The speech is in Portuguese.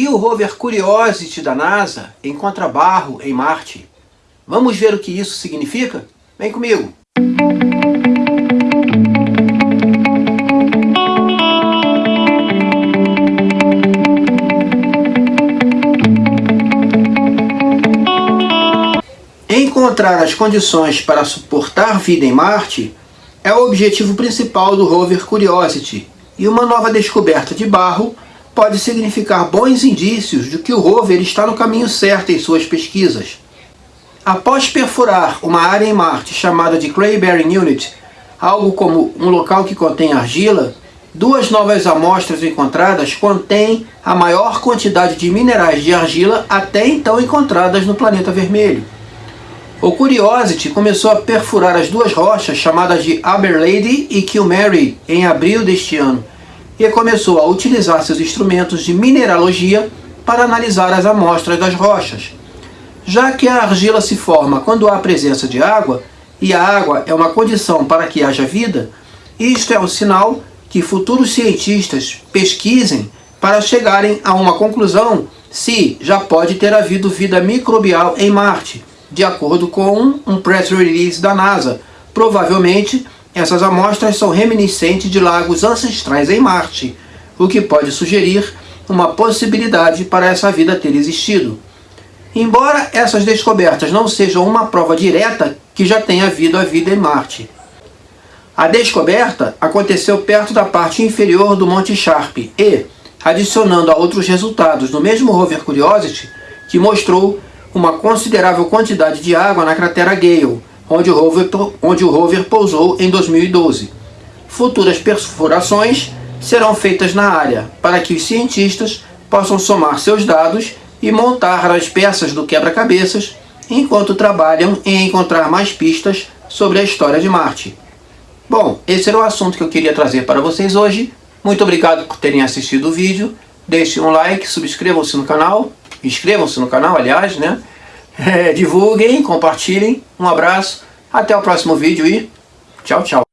E o rover Curiosity da NASA encontra barro em Marte. Vamos ver o que isso significa? Vem comigo! Encontrar as condições para suportar vida em Marte é o objetivo principal do rover Curiosity, e uma nova descoberta de barro pode significar bons indícios de que o rover está no caminho certo em suas pesquisas. Após perfurar uma área em Marte chamada de Clay Bearing Unit, algo como um local que contém argila, duas novas amostras encontradas contêm a maior quantidade de minerais de argila até então encontradas no planeta vermelho. O Curiosity começou a perfurar as duas rochas chamadas de Aberlady e Kilmary em abril deste ano e começou a utilizar seus instrumentos de mineralogia para analisar as amostras das rochas. Já que a argila se forma quando há presença de água, e a água é uma condição para que haja vida, isto é um sinal que futuros cientistas pesquisem para chegarem a uma conclusão se já pode ter havido vida microbial em Marte, de acordo com um press release da NASA. Provavelmente, essas amostras são reminiscentes de lagos ancestrais em Marte, o que pode sugerir uma possibilidade para essa vida ter existido. Embora essas descobertas não sejam uma prova direta que já tenha havido a vida em Marte. A descoberta aconteceu perto da parte inferior do Monte Sharp e, adicionando a outros resultados do mesmo rover Curiosity, que mostrou uma considerável quantidade de água na cratera Gale, onde o rover, onde o rover pousou em 2012. Futuras perfurações serão feitas na área, para que os cientistas possam somar seus dados e montar as peças do quebra-cabeças, enquanto trabalham em encontrar mais pistas sobre a história de Marte. Bom, esse era o assunto que eu queria trazer para vocês hoje. Muito obrigado por terem assistido o vídeo. Deixem um like, subscrevam-se no canal Inscrevam-se no canal, aliás, né? É, divulguem, compartilhem. Um abraço, até o próximo vídeo e tchau, tchau.